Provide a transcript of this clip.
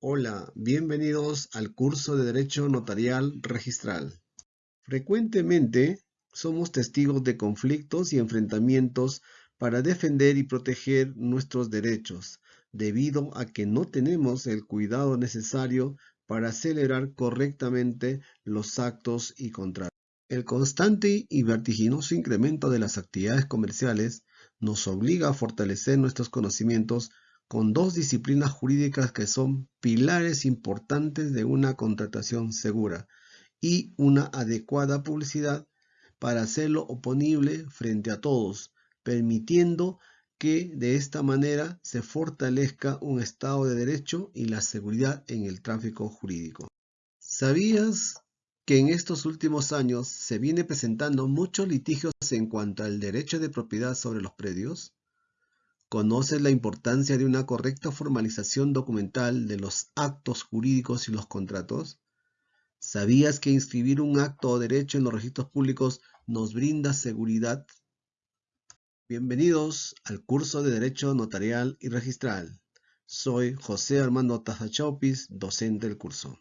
Hola, bienvenidos al curso de Derecho Notarial Registral. Frecuentemente somos testigos de conflictos y enfrentamientos para defender y proteger nuestros derechos, debido a que no tenemos el cuidado necesario para celebrar correctamente los actos y contratos. El constante y vertiginoso incremento de las actividades comerciales nos obliga a fortalecer nuestros conocimientos con dos disciplinas jurídicas que son pilares importantes de una contratación segura y una adecuada publicidad para hacerlo oponible frente a todos, permitiendo que de esta manera se fortalezca un Estado de Derecho y la seguridad en el tráfico jurídico. ¿Sabías que en estos últimos años se viene presentando muchos litigios en cuanto al derecho de propiedad sobre los predios? ¿Conoces la importancia de una correcta formalización documental de los actos jurídicos y los contratos? ¿Sabías que inscribir un acto o derecho en los registros públicos nos brinda seguridad? Bienvenidos al curso de Derecho Notarial y Registral. Soy José Armando Tazachaupis, docente del curso.